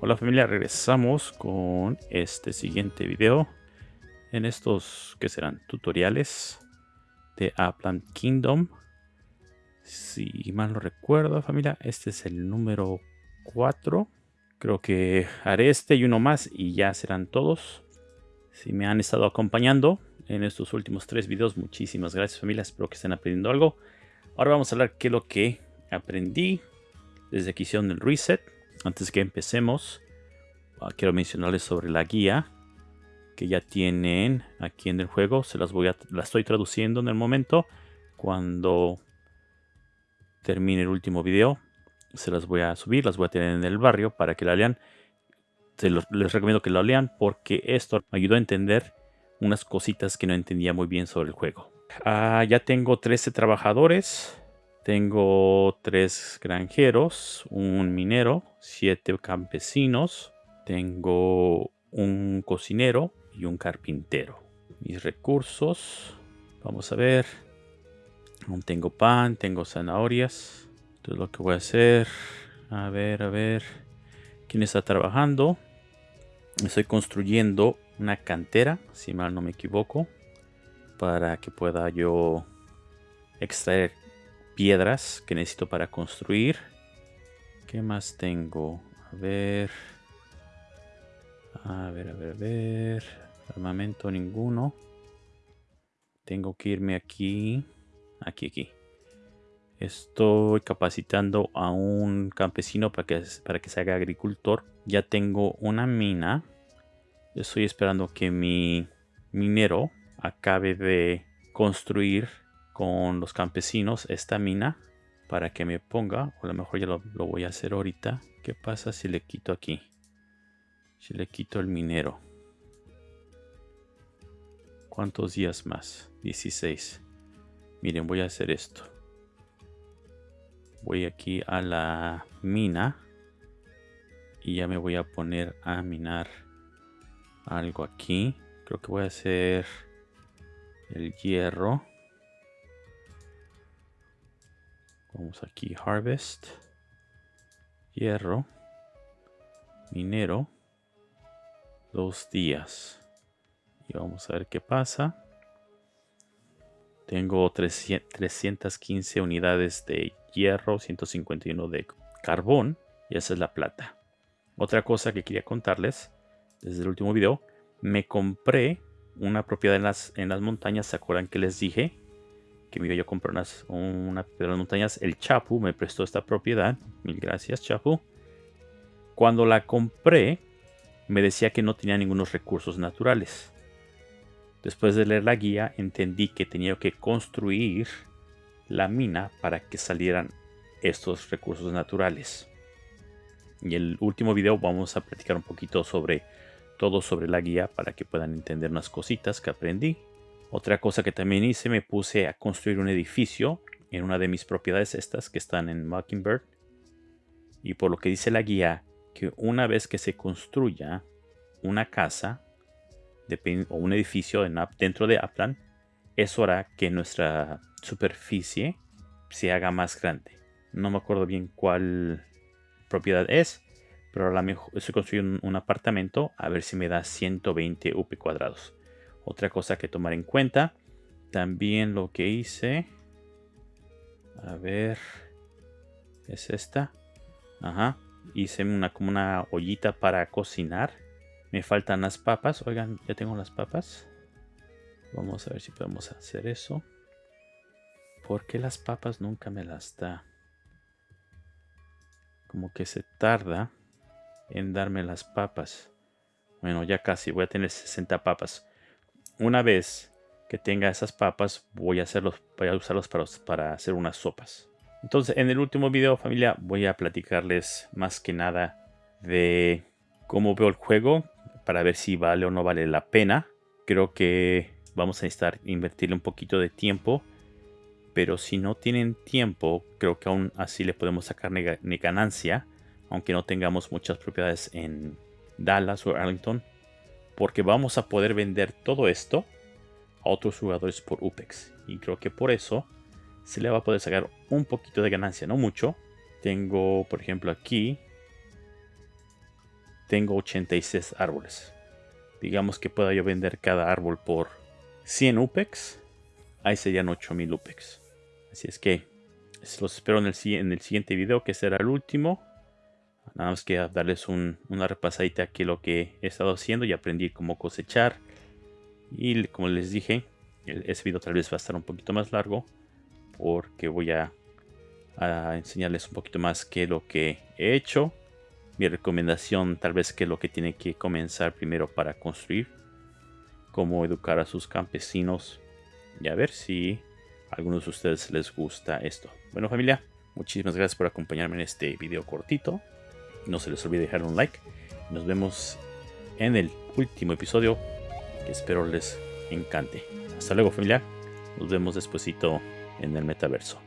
Hola familia, regresamos con este siguiente video en estos que serán tutoriales de Upland Kingdom. Si mal no recuerdo familia, este es el número 4. Creo que haré este y uno más y ya serán todos. Si me han estado acompañando en estos últimos tres videos, muchísimas gracias familia, espero que estén aprendiendo algo. Ahora vamos a hablar qué es lo que aprendí desde que hicieron el reset antes que empecemos, ah, quiero mencionarles sobre la guía que ya tienen aquí en el juego. Se las voy a, la estoy traduciendo en el momento. Cuando termine el último video, se las voy a subir, las voy a tener en el barrio para que la lean. les recomiendo que la lean porque esto me ayudó a entender unas cositas que no entendía muy bien sobre el juego. Ah, ya tengo 13 trabajadores. Tengo tres granjeros, un minero, siete campesinos, tengo un cocinero y un carpintero. Mis recursos, vamos a ver. Aún tengo pan, tengo zanahorias. Entonces lo que voy a hacer, a ver, a ver. ¿Quién está trabajando? Estoy construyendo una cantera, si mal no me equivoco, para que pueda yo extraer piedras que necesito para construir. ¿Qué más tengo? A ver. A ver, a ver, a ver. Armamento ninguno. Tengo que irme aquí. Aquí, aquí. Estoy capacitando a un campesino para que, para que se haga agricultor. Ya tengo una mina. Estoy esperando que mi minero acabe de construir con los campesinos esta mina para que me ponga, o a lo mejor ya lo, voy a hacer ahorita. ¿Qué pasa si le quito aquí? Si le quito el minero. ¿Cuántos días más? 16. Miren, voy a hacer esto. Voy aquí a la mina. Y ya me voy a poner a minar algo aquí. Creo que voy a hacer el hierro. Vamos aquí, harvest, hierro, minero, dos días. Y vamos a ver qué pasa. Tengo 315 unidades de hierro, 151 de carbón y esa es la plata. Otra cosa que quería contarles desde el último video, me compré una propiedad en las, en las montañas, ¿se acuerdan que les dije? que me iba yo a comprar unas, una de las montañas. El Chapu me prestó esta propiedad. Mil gracias, Chapu. Cuando la compré, me decía que no tenía ningunos recursos naturales. Después de leer la guía, entendí que tenía que construir la mina para que salieran estos recursos naturales. Y el último video vamos a platicar un poquito sobre todo sobre la guía para que puedan entender unas cositas que aprendí otra cosa que también hice, me puse a construir un edificio en una de mis propiedades estas que están en Mockingbird. Y por lo que dice la guía, que una vez que se construya una casa o un edificio dentro de Upland, eso hará que nuestra superficie se haga más grande. No me acuerdo bien cuál propiedad es, pero a lo mejor construyendo un apartamento a ver si me da 120 UP cuadrados. Otra cosa que tomar en cuenta. También lo que hice. A ver. Es esta. Ajá. Hice una como una ollita para cocinar. Me faltan las papas. Oigan, ya tengo las papas. Vamos a ver si podemos hacer eso. ¿Por qué las papas nunca me las da? Como que se tarda en darme las papas. Bueno, ya casi. Voy a tener 60 papas. Una vez que tenga esas papas, voy a, hacerlos, voy a usarlos para, para hacer unas sopas. Entonces, en el último video, familia, voy a platicarles más que nada de cómo veo el juego para ver si vale o no vale la pena. Creo que vamos a necesitar invertirle un poquito de tiempo. Pero si no tienen tiempo, creo que aún así le podemos sacar ganancia. Aunque no tengamos muchas propiedades en Dallas o Arlington porque vamos a poder vender todo esto a otros jugadores por UPEX. Y creo que por eso se le va a poder sacar un poquito de ganancia, no mucho. Tengo, por ejemplo, aquí, tengo 86 árboles. Digamos que pueda yo vender cada árbol por 100 UPEX. Ahí serían 8000 UPEX. Así es que los espero en el, en el siguiente video, que será el último. Nada más que darles una repasadita aquí lo que he estado haciendo y aprendí cómo cosechar. Y como les dije, ese video tal vez va a estar un poquito más largo porque voy a, enseñarles un poquito más qué es lo que he hecho. Mi recomendación tal vez que es lo que tienen que comenzar primero para construir. Cómo educar a sus campesinos. Y a ver si a algunos de ustedes les gusta esto. Bueno familia, muchísimas gracias por acompañarme en este video cortito. No se les olvide dejar un like. Nos vemos en el último episodio que espero les encante. Hasta luego familia. Nos vemos despuesito en el metaverso.